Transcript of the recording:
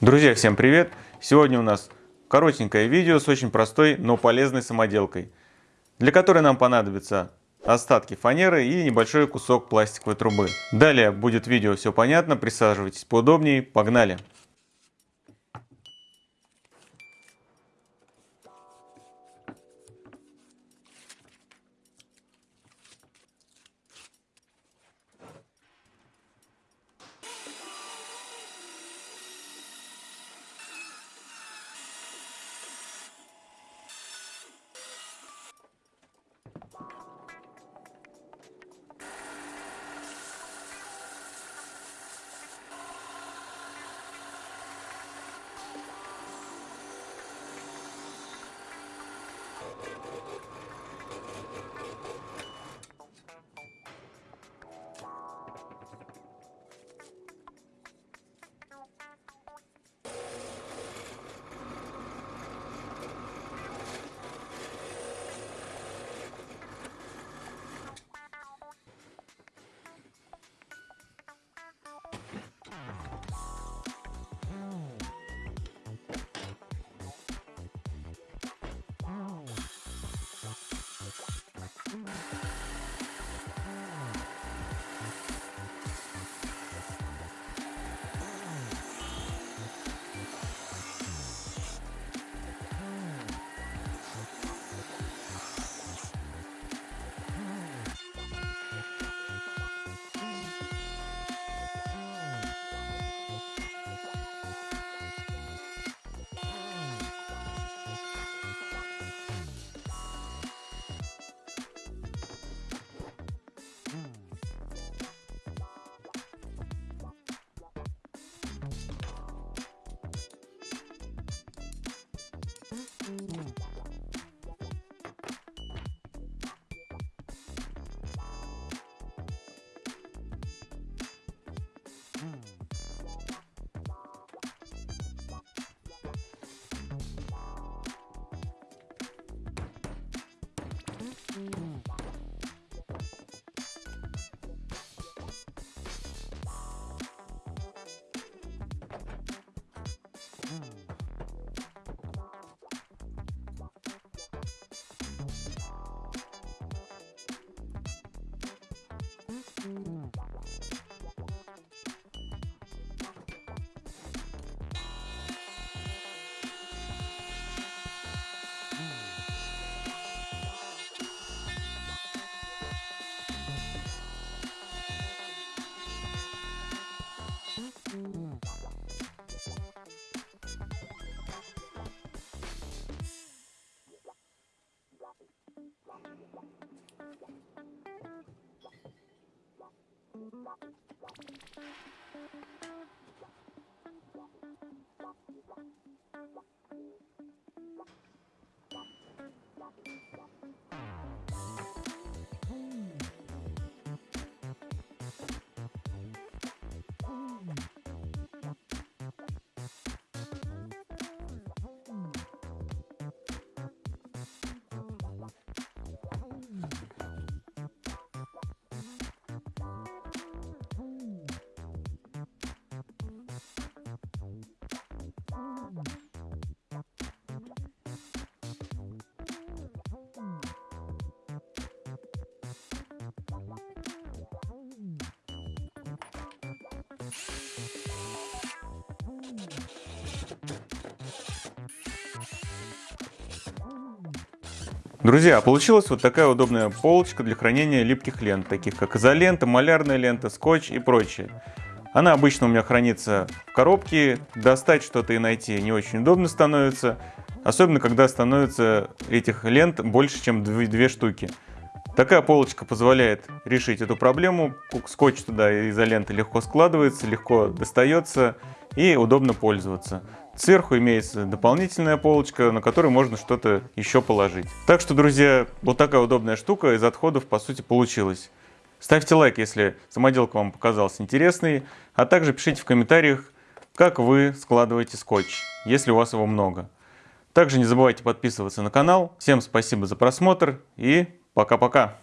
Друзья, всем привет! Сегодня у нас коротенькое видео с очень простой, но полезной самоделкой, для которой нам понадобятся остатки фанеры и небольшой кусок пластиковой трубы. Далее будет видео все понятно, присаживайтесь поудобнее, погнали! Thank you. Друзья, получилась вот такая удобная полочка для хранения липких лент, таких как изолента, малярная лента, скотч и прочее. Она обычно у меня хранится в коробке, достать что-то и найти не очень удобно становится, особенно когда становится этих лент больше, чем две штуки. Такая полочка позволяет решить эту проблему, скотч туда изолента легко складывается, легко достается и удобно пользоваться. Сверху имеется дополнительная полочка, на которой можно что-то еще положить. Так что, друзья, вот такая удобная штука из отходов по сути получилась. Ставьте лайк, если самоделка вам показалась интересной, а также пишите в комментариях, как вы складываете скотч, если у вас его много. Также не забывайте подписываться на канал. Всем спасибо за просмотр и пока-пока.